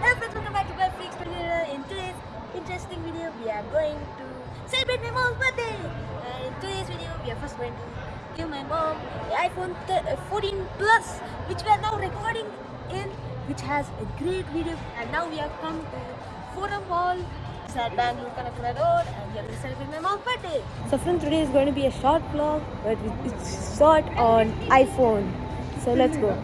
Hello friends, welcome back to my Freaks. In today's interesting video, we are going to celebrate my mom's birthday. And in today's video, we are first going to give my mom the iPhone uh, 14 Plus, which we are now recording in, which has a great video. And now we have come to Forum Mall. It's at Bangalore Road, and we are going to celebrate my mom's birthday. So friends, today is going to be a short vlog, but it's short on iPhone. So let's go.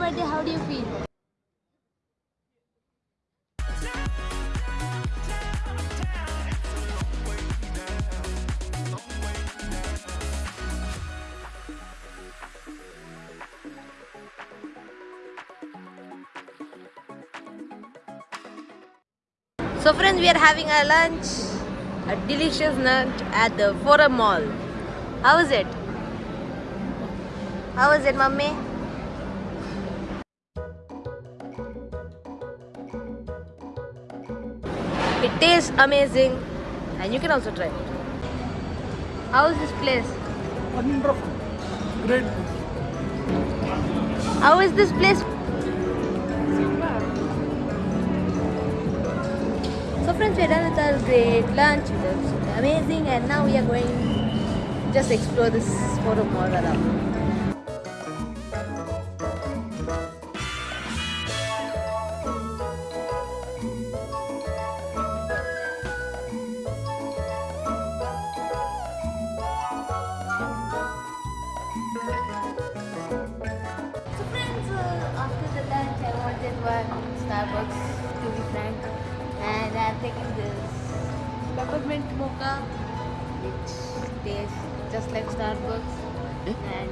Birthday. How do you feel? So friends, we are having a lunch, a delicious lunch at the Forum Mall. How is it? How is it, mummy? It tastes amazing and you can also try it. How is this place? Wonderful. Great. How is this place? So friends, we are done with our great lunch. It was amazing and now we are going to just explore this forum mall around. To be frank and I'm taking this peppermint mocha which tastes just like Starbucks and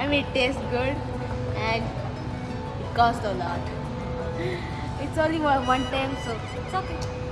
I mean it tastes good and it costs a lot. It's only one time so it's okay.